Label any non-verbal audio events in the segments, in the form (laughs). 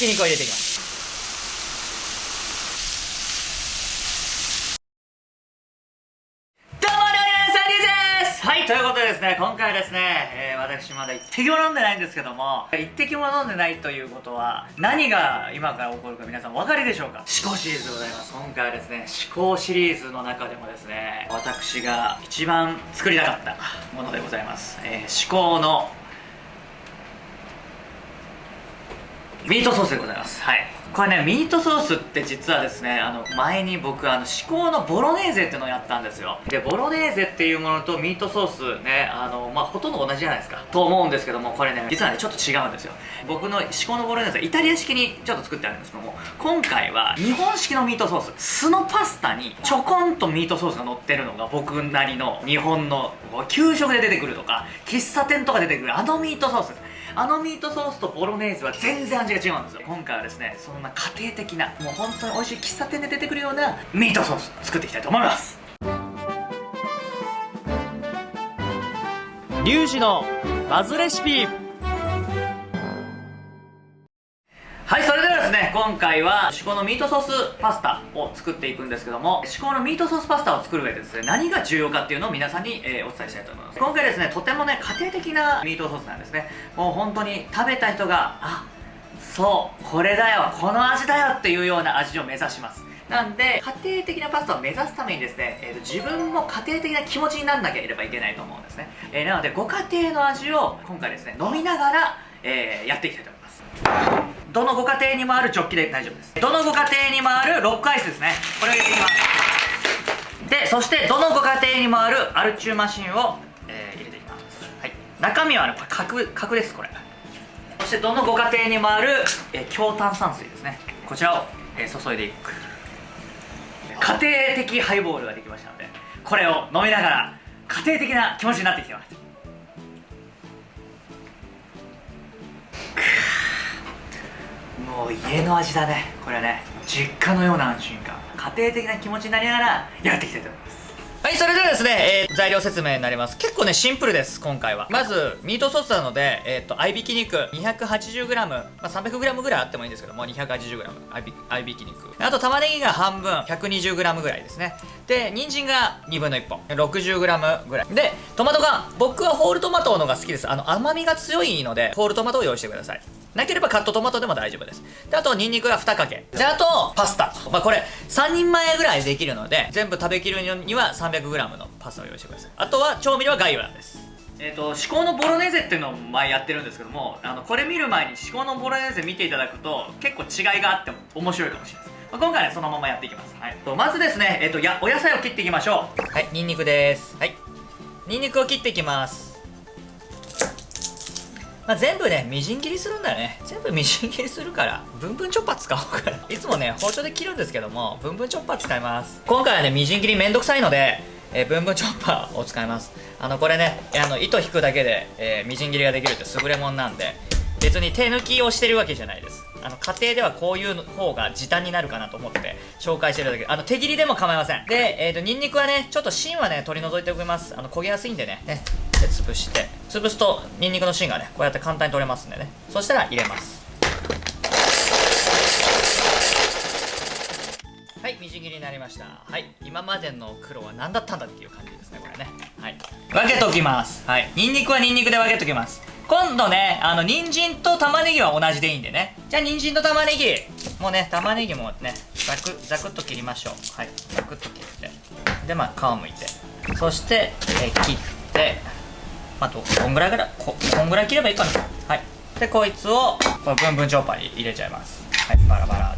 ひき肉を入れていきます。どうも料理人さんです。はいということでですね今回はですね、えー、私まだ一滴も飲んでないんですけども一滴も飲んでないということは何が今から起こるか皆さんお分かりでしょうか？思考シリーズでございます。今回はですね思考シリーズの中でもですね私が一番作りたかったものでございます、えー、思考のミートソースでございます。はい。これねミートソースって実はですねあの前に僕あの至高のボロネーゼっていうのをやったんですよ。でボロネーゼっていうものとミートソースねあのまあほとんど同じじゃないですか。と思うんですけどもこれね実はねちょっと違うんですよ。僕の至高のボロネーゼイタリア式にちょっと作ってあるんですけども今回は日本式のミートソース。素のパスタにちょこんとミートソースが乗ってるのが僕なりの日本の給食で出てくるとか喫茶店とか出てくるあのミートソース。あのミートソースとボロネーズは全然味が違うんですよ。今回はですねそんな家庭的なもう本当に美味しい喫茶店で出てくるようなミートソース作っていきたいと思います。リュウジのバズレシピ。今回は至高のミートソースパスタを作っていくんですけども至高のミートソースパスタを作る上でですね何が重要かっていうのを皆さんに、えー、お伝えしたいと思います。今回ですねとてもね家庭的なミートソースなんですね。もう本当に食べた人があそうこれだよこの味だよっていうような味を目指します。なんで家庭的なパスタを目指すためにですね、えーと、自分も家庭的な気持ちにならなければいけないと思うんですね、えー、なのでご家庭の味を今回ですね飲みながら、えー、やっていきたいと思います。どのご家庭にもあるジョッキで大丈夫です。どのご家庭にもあるロックアイスですね。これを入れていきます。でそしてどのご家庭にもあるアルチューマシンを、えー、入れていきます、はい、中身はね角角ですこれ。そしてどのご家庭にもある、えー、強炭酸水ですね。こちらを、えー、注いでいく。家庭的ハイボールができましたのでこれを飲みながら家庭的な気持ちになってきてます。もう家の味だねこれね実家のような安心感家庭的な気持ちになりながらやっていきたいと思いますはい、それではですね、えー、材料説明になります。結構ね、シンプルです、今回は。まず、ミートソースなので、えっ、と、合いびき肉 280g、まあ、300g ぐらいあってもいいんですけども、280g、合いびき肉。あと、玉ねぎが半分、120g ぐらいですね。で、人参が2分の1本、60g ぐらい。で、トマト缶、僕はホールトマトのが好きです。あの、甘みが強いので、ホールトマトを用意してください。なければカットトマトでも大丈夫です。で、あと、ニンニクが2かけ。で、あと、パスタ。まあ、これ、3人前ぐらいできるので、全部食べきるには 300g のパスタを用意してください。あとは、調味料は概要欄です。えっ、ー、と、至高のボロネーゼっていうのを前やってるんですけども、あの、これ見る前に至高のボロネーゼ見ていただくと、結構違いがあっても面白いかもしれないです。まあ、今回はね、そのままやっていきます。はい。とまずですね、えっ、ー、と、や、お野菜を切っていきましょう。はい、ニンニクです。はい。ニンニクを切っていきます。まあ、全部ね、みじん切りするんだよね。全部みじん切りするから、ブンブンチョッパー使おうかな。(laughs) いつもね、包丁で切るんですけども、ブンブンチョッパー使います。今回はね、みじん切りめんどくさいので、えー、ブンブンチョッパーを使います。あの、これね、あの、糸引くだけで、えー、みじん切りができるって優れもんなんで、別に手抜きをしてるわけじゃないです。あの、家庭ではこういう方が時短になるかなと思って紹介してるだけ。あの、手切りでも構いません。で、えっ、ー、と、ニンニクはね、ちょっと芯はね、取り除いておきます。あの、焦げやすいんでね。ね。で潰して。潰すとニンニクの芯がねこうやって簡単に取れますんでね。そしたら入れます。はいみじん切りになりました。はい。今までの黒は何だったんだっていう感じですねこれね。はい。分けときます。はい。ニンニクはニンニクで分けときます今度ねあの人参と玉ねぎは同じでいいんでね。じゃあ人参と玉ねぎ。もうね玉ねぎもねザクザクっと切りましょう。はいザクっと切って。でまあ皮むいて。そして、え切って。あとこんぐらいからここんぐらい切ればいいかな。はい。でこいつをこのブンブンチョッパーに入れちゃいます。はいバラバラっ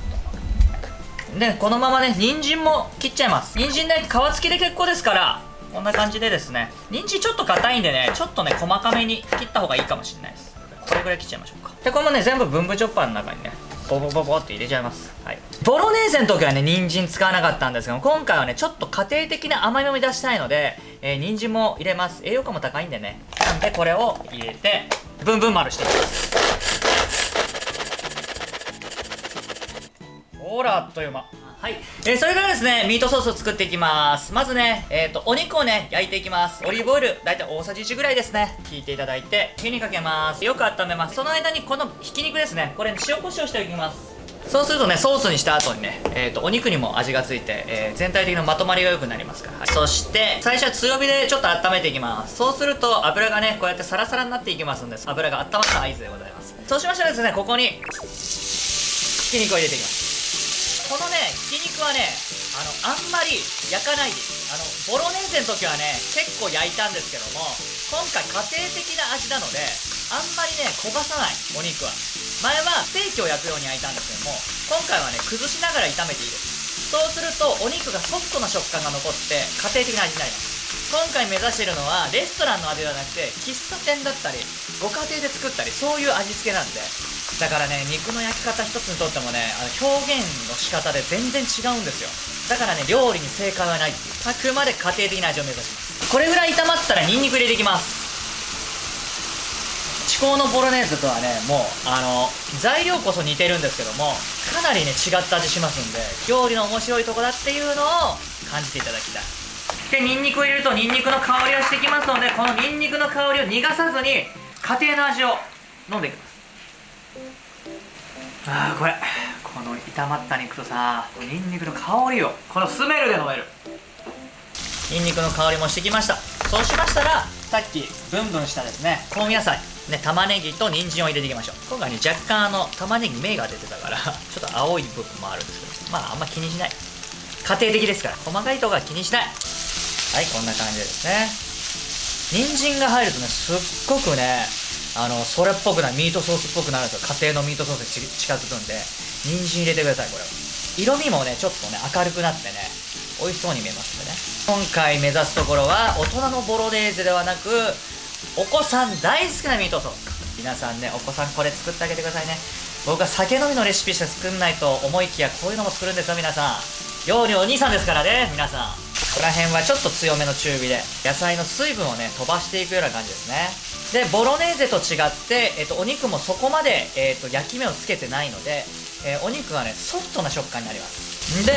と。でこのままね人参も切っちゃいます。人参ね皮付きで結構ですからこんな感じでですね人参ちょっと硬いんでねちょっとね細かめに切った方がいいかもしれないですこれぐらい切っちゃいましょうかでこれもね全部ブンブンチョッパーの中にねボボボボって入れちゃいます。はい。ボロネーゼの時はね、人参使わなかったんですけど今回はね、ちょっと家庭的な甘みを出したいので、えー、人参も入れます。栄養価も高いんでね。なんで、これを入れて、ブンブン丸していきます。ほら、あっという間。はい、えー、それからですねミートソースを作っていきます。まずねえっ、ー、とお肉をね焼いていきます。オリーブオイル大体大さじ1ぐらいですね。引いていただいて火にかけます。よく温めます。その間にこのひき肉ですね。これ塩コショウしておきます。そうするとねソースにした後にね、えーと、お肉にも味がついて、えー、全体的なまとまりが良くなりますから、はい、そして最初は強火でちょっと温めていきます。そうすると油がねこうやってサラサラになっていきますんで油が温まった合図でございます。そうしましたらですねここにひき肉を入れていきます。このねひき肉はねあのあんまり焼かないです。あのボロネーゼの時はね結構焼いたんですけども今回家庭的な味なのであんまりね焦がさないお肉は。前はステーキを焼くように焼いたんですけども今回はね崩しながら炒めていいですそうするとお肉がソフトな食感が残って家庭的な味になります。今回目指しているのはレストランの味ではなくて喫茶店だったりご家庭で作ったりそういう味付けなんでだからね肉の焼き方一つにとってもねあの表現の仕方で全然違うんですよ。だからね料理に正解はないっていう。あくまで家庭的な味を目指します。これぐらい炒まったらニンニク入れていきます。至高のボロネーゼとはねもうあの材料こそ似てるんですけどもかなりね違った味しますんで料理の面白いとこだっていうのを感じていただきたい。でニンニクを入れるとニンニクの香りがしてきますのでこのニンニクの香りを逃がさずに家庭の味を飲んでいきます。ああこれこの炒まった肉とさニンニクの香りをこのスメルで飲める。ニンニクの香りもしてきました。そうしましたらさっきブンブンしたですね香味野菜ね、玉ねぎと人参を入れていきましょう。今回ね若干あの玉ねぎ芽が出てたからちょっと青い部分もあるんですけどまああんま気にしない。家庭的ですから細かいとこは気にしない。はいこんな感じですね。人参が入るとねすっごくねあのそれっぽくないミートソースっぽくなるんですよ。家庭のミートソースに近づくんで。人参入れてくださいこれ色味もねちょっとね明るくなってね。美味しそうに見えますんでね。今回目指すところは大人のボロネーゼではなくお子さん大好きなミートソース。皆さんねお子さんこれ作ってあげてくださいね。僕は酒飲みのレシピしか作んないと思いきやこういうのも作るんですよ皆さん。料理お兄さんですからね皆さん。ここら辺はちょっと強めの中火で野菜の水分をね飛ばしていくような感じですね。でボロネーゼと違って、えっと、お肉もそこまで、えっと、焼き目をつけてないので、えー、お肉はねソフトな食感になります。で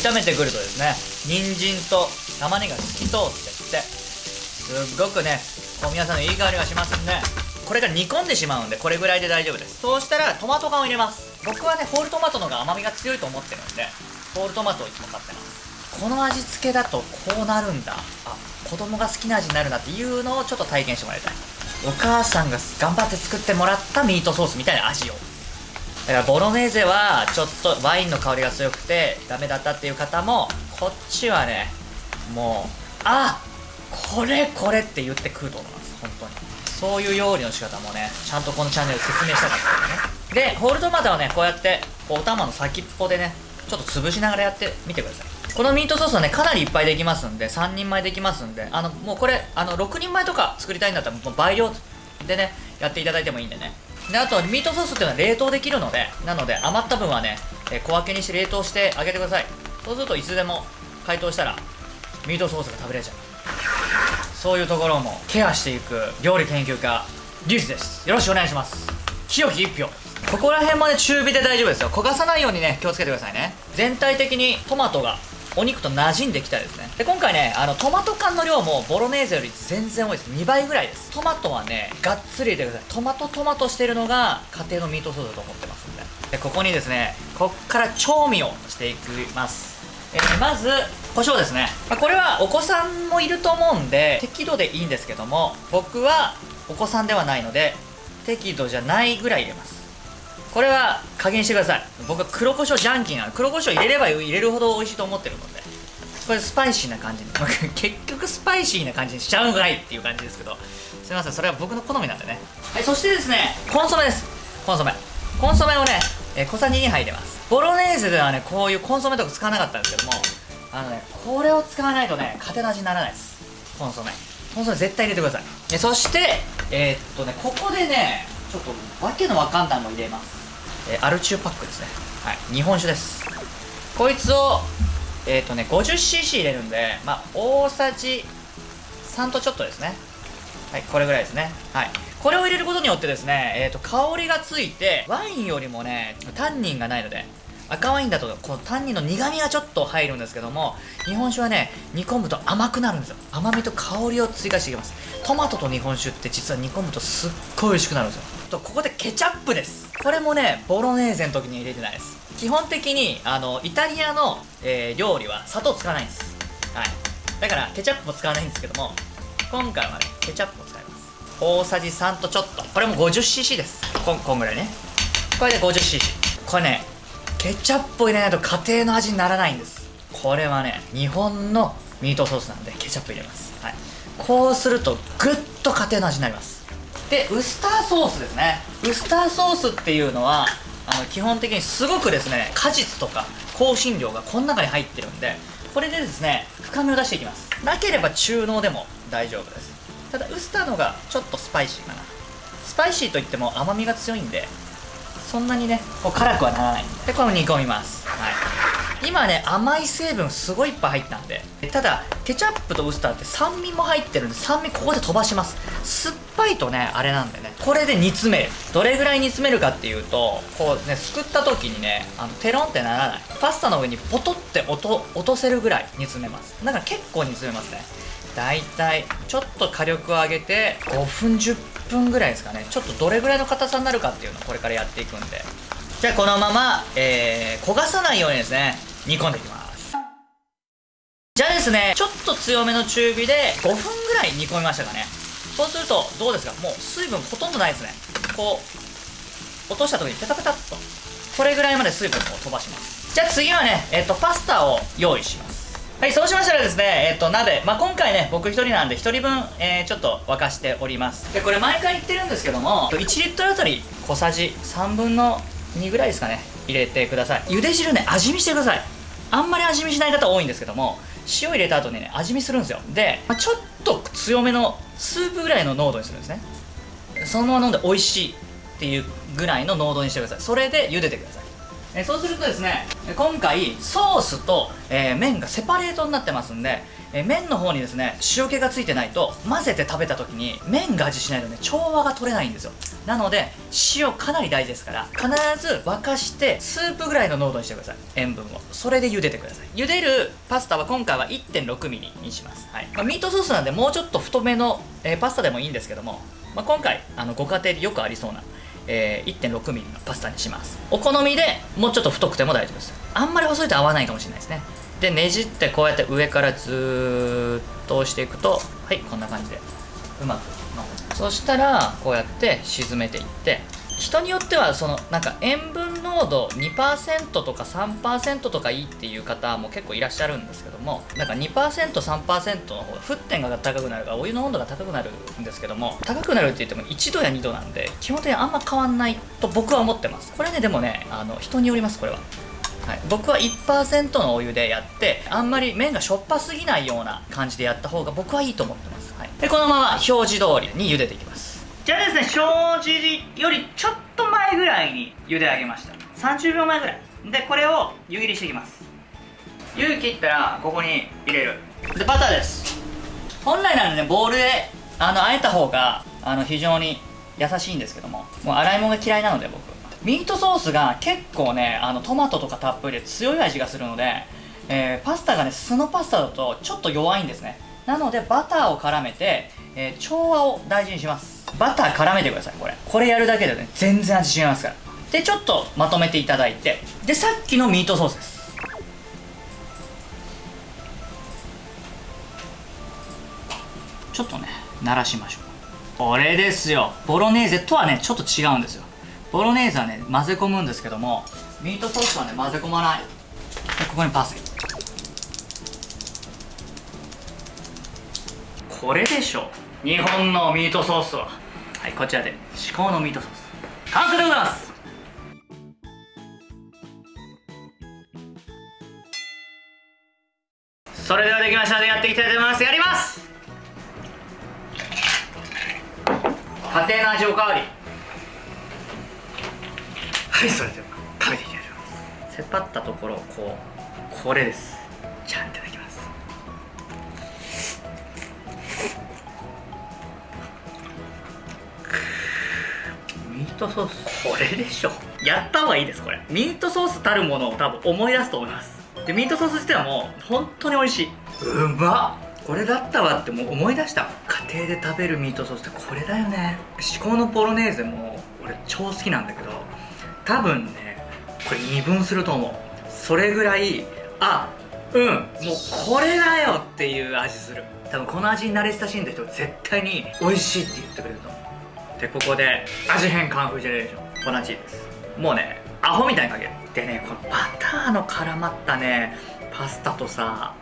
炒めてくるとですね人参と玉ねぎが透き通ってってすっごくねこう皆さんのいい香りがしますんでこれが煮込んでしまうんでこれぐらいで大丈夫です。そうしたらトマト缶を入れます。僕はねホールトマトの方が甘みが強いと思ってるんでホールトマトをいつも買ってます。この味付けだとこうなるんだ。あ子供が好きな味になるなっていうのをちょっと体験してもらいたい。お母さんが頑張って作ってもらったミートソースみたいな味を。だからボロネーゼはちょっとワインの香りが強くてダメだったっていう方もこっちはねもうあこれこれって言って食うと思います。本当に。そういう料理の仕方もねちゃんとこのチャンネル説明したかったでね。でホールトマトはねこうやってこうお玉の先っぽでねちょっと潰しながらやってみてください。このミートソースはねかなりいっぱいできますんで3人前できますんであのもうこれあの6人前とか作りたいんだったらもう倍量でねやっていただいてもいいんでね。であとミートソースっていうのは冷凍できるのでなので余った分はね、え小分けにして冷凍してあげてください。そうするといつでも解凍したらミートソースが食べれちゃう。そういうところもケアしていく料理研究家リュウジです。よろしくお願いします。清き一票。ここら辺まで中火で大丈夫ですよ。焦がさないようにね気をつけてくださいね。全体的にトマトがお肉と馴染んできたですね。で今回ねあのトマト缶の量もボロネーゼより全然多いです。2倍ぐらいです。トマトはねがっつり入れてください。トマトトマトしてるのが家庭のミートソースだと思ってますんで。でここにですねこっから調味をしていきます。えー、まず胡椒ですね、まあ、これはお子さんもいると思うんで適度でいいんですけども僕はお子さんではないので適度じゃないぐらい入れます。これは加減してください。僕は黒胡椒ジャンキーなの。黒胡椒入れれば入れるほど美味しいと思ってるので。これスパイシーな感じ。に (laughs) 結局スパイシーな感じにしちゃうんかいっていう感じですけど。すいません。それは僕の好みなんでね。はいそしてですねコンソメです。コンソメ。コンソメをね、え、小さじ2杯入れます。ボロネーゼではねこういうコンソメとか使わなかったんですけども。あのねこれを使わないとね家庭の味にならないです。コンソメ。コンソメ絶対入れてください。そしてえー、っとねここでねちょっとわけのわかんないの入れます。えー、アルチューパックですね。はい。日本酒です。こいつをえー、とね 50cc 入れるんでまあ大さじ3とちょっとですね。はいこれぐらいですね。はい。これを入れることによってですね、えーと、香りがついてワインよりもねタンニンがないので赤ワインだとこのタンニンの苦みがちょっと入るんですけども日本酒はね煮込むと甘くなるんですよ。甘みと香りを追加していきます。トマトと日本酒って実は煮込むとすっごい美味しくなるんですよ。とここでケチャップです。これもねボロネーゼの時に入れてないです。基本的にあのイタリアの、えー、料理は砂糖使わないんです。はい。だからケチャップも使わないんですけども今回はねケチャップを使います。大さじ3とちょっと。これも 50cc です。こんこんぐらいね。これで 50cc これねケチャップを入れないと家庭の味にならないんです。これはね日本のミートソースなんでケチャップ入れます、はい、こうするとぐっと家庭の味になります。でウスターソースですね。ウスターソースっていうのはあの基本的にすごくですね果実とか香辛料がこの中に入ってるんでこれでですね深みを出していきます。なければ中濃でも大丈夫です。ただウスターのがちょっとスパイシーかな。スパイシーといっても甘みが強いんでそんなにねこう辛くはならない。でこれも煮込みます。はい。今ね甘い成分すごいいっぱい入ったんで。ただケチャップとウスターって酸味も入ってるんで酸味ここで飛ばします。酸っぱいとねあれなんでね。これで煮詰める。どれぐらい煮詰めるかっていうとこうねすくった時にねあのテロンってならない。パスタの上にポトって落と落とせるぐらい煮詰めます。だから結構煮詰めますね。だいたいちょっと火力を上げて5分10分ぐらいですかね。ちょっとどれぐらいの硬さになるかっていうのをこれからやっていくんで。じゃあこのまま、えー、焦がさないようにですね煮込んでいきます。じゃあですねちょっと強めの中火で5分ぐらい煮込みましたかね。そうするとどうですか？もう水分ほとんどないですね。こう落とした時にペタペタっと。これぐらいまで水分を飛ばします。じゃあ次はね、えっ、とパスタを用意します。はい、そうしましたらですね、えっ、と、鍋、まあ、今回ね、僕1人なんで1人分、えー、ちょっと沸かしております。で、これ毎回言ってるんですけども、1リットルあたり小さじ3分の2ぐらいですかね、入れてください。茹で汁ね、味見してください。あんまり味見しない方多いんですけども、塩入れた後にね、味見するんですよ。で、まあ、ちょっと強めのスープぐらいの濃度にするんですね。そのまま飲んで美味しいっていうぐらいの濃度にしてください。それで茹でてください。えそうするとですね今回ソースと、えー、麺がセパレートになってますんで、えー、麺の方にですね塩気がついてないと混ぜて食べた時に麺が味しないとね調和が取れないんですよなので塩かなり大事ですから必ず沸かしてスープぐらいの濃度にしてください。塩分を。それで茹でてください。茹でるパスタは今回は 1.6mm にします、はい。まあ、ミートソースなんでもうちょっと太めの、えー、パスタでもいいんですけども、まあ、今回あのご家庭でよくありそうなえー、1.6ミリのパスタにします。お好みでもうちょっと太くても大丈夫です。あんまり細いと合わないかもしれないですね。でねじってこうやって上からずっと押していくとはいこんな感じでうまくそしたらこうやって沈めていって人によってはそのなんか塩分濃度2%とか3%とかいいっていう方も結構いらっしゃるんですけどもなんか 2%3% の方が沸点が高くなるからお湯の温度が高くなるんですけども高くなるって言っても1度や2度なんで基本的にあんま変わんないと僕は思ってます。これねでもねあの人によりますこれは。はい、僕は1%のお湯でやってあんまり麺がしょっぱすぎないような感じでやった方が僕はいいと思ってます、はい、でこのまま表示通りに茹でていきます。じゃあですね表示よりちょっと前ぐらいに茹で上げました。30秒前ぐらい。でこれを湯切りしていきます。湯切ったらここに入れる。でバターです。本来ならねボウルであのあえた方があの非常に優しいんですけどももう洗い物が嫌いなので僕。ミートソースが結構ねあのトマトとかたっぷりで強い味がするので、えー、パスタがね素のパスタだとちょっと弱いんですねなのでバターを絡めて、えー、調和を大事にします。バター絡めてくださいこれ。これやるだけでね全然味違いますから。でちょっとまとめていただいて。でさっきのミートソースです。ちょっとね慣らしましょう。これですよ。ボロネーゼとはねちょっと違うんですよ。ボロネーゼはね混ぜ込むんですけどもミートソースはね混ぜ込まない。でここにパセリ。これでしょ。日本のミートソースは。はいこちらで。至高のミートソース。完成でございます。それではできましたのでやっていきたいと思います。やります。家庭の味おかわり。はいそれでは食べていきましょう。せっぱったところこうこれです。じゃあいただきますトソース。これでしょ。やった方がいいですこれ。ミートソースたるものを多分思い出すと思います。でミートソース自体はもう本当に美味しい。うまっ。これだったわってもう思い出した。家庭で食べるミートソースってこれだよね。至高のポロネーゼも俺超好きなんだけど多分ねこれ二分すると思う。それぐらいあうんもうこれだよっていう味する。多分この味に慣れ親しんだ人は絶対に美味しいって言ってくれると思うでここで味変カンフージェネレーション粉チーズです。もうねアホみたいにかける。でねこのバターの絡まったねパスタとさ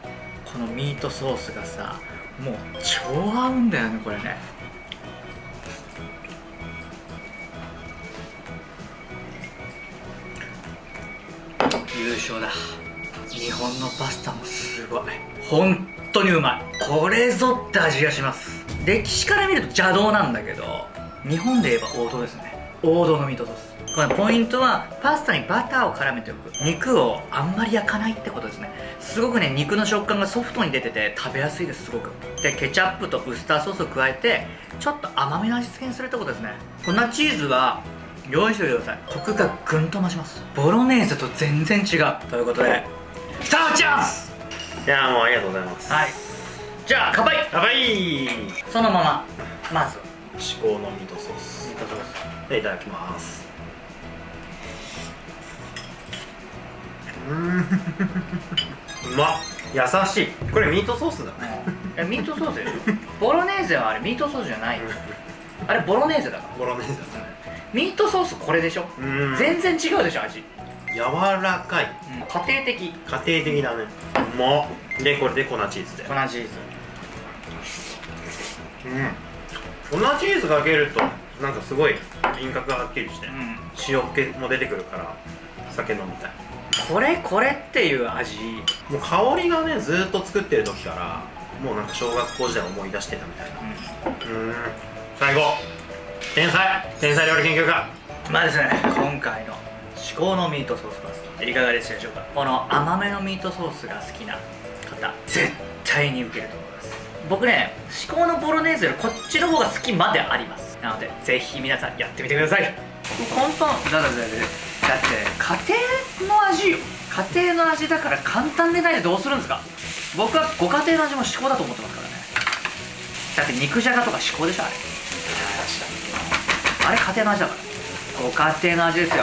このミートソースがさもう超合うんだよねこれね。優勝だ。日本のパスタもすごい。本当にうまい。これぞって味がします。歴史から見ると邪道なんだけど。日本で言えば王道ですね。王道のミートソース。このポイントはパスタにバターを絡めておく。肉をあんまり焼かないってことですね。すごくね肉の食感がソフトに出てて食べやすいですすごく。でケチャップとウスターソースを加えてちょっと甘めの味付けにするってことですね。粉チーズは用意しておいてください。コクがぐんと増します。ボロネーゼと全然違う。ということでスターチャンス！いやもうありがとうございます。はい。じゃあ乾杯！やばいそのまままず至高のミートソース。ミートソースでいただきます。うーん。うまっ。優しい。これミートソースだね。えミートソースでしょ？ボロネーゼはあれミートソースじゃない。よあれボロネーゼだから。ボロネーゼだね。ミートソースこれでしょ？全然違うでしょ味、柔らかい。家庭的。家庭的だね。うまっ。でこれで粉チーズで粉チーズ。うん粉チーズかけるとなんかすごい輪郭がはっきりしてうん。塩気も出てくるから酒飲みたい。これこれっていう味。もう香りがねずーっと作ってる時からもうなんか小学校時代思い出してたみたいな。うん。最高天才。天才料理研究家。んまあですね今回の至高のミートソースパスタ。いかがでしたでしょうか？この甘めのミートソースが好きな方絶対に受けると思います僕ね至高のボロネーゼよりこっちの方が好きまであります。なのでぜひ皆さんやってみてください。だだだだだって家庭の味よ。家庭の味だから簡単でないでどうするんですか。僕はご家庭の味も至高だと思ってますからね。だって肉じゃがとか至高でしょあれ。あれ家庭の味だから。ご家庭の味ですよ